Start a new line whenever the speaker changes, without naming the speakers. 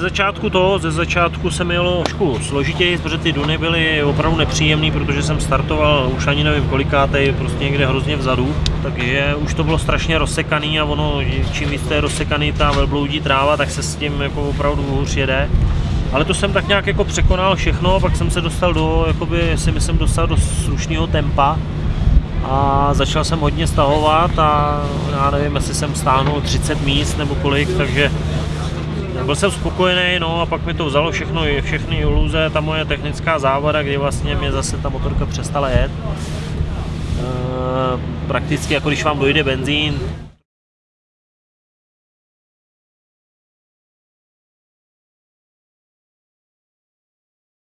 Ze začátku to, ze začátku se mi jelo trošku složitěji, protože ty duny byly opravdu nepříjemné, protože jsem startoval už ani nevím kolikátej, prostě někde hrozně vzadu, takže už to bylo strašně rozsekaný a ono, čím víc je rozsekaný ta velbloudí tráva, tak se s tím jako opravdu hůř jede. Ale to jsem tak nějak jako překonal všechno, pak jsem se dostal do, jakoby si myslím, dostal do slušného tempa a začal jsem hodně stahovat a já nevím, jestli jsem stáhnul 30 míst nebo kolik, takže byl jsem spokojený, no a pak mi to vzalo všechno, všechny iluze, ta moje technická závada, kdy vlastně mě zase ta motorka přestala jet. E, prakticky jako když vám dojde benzín,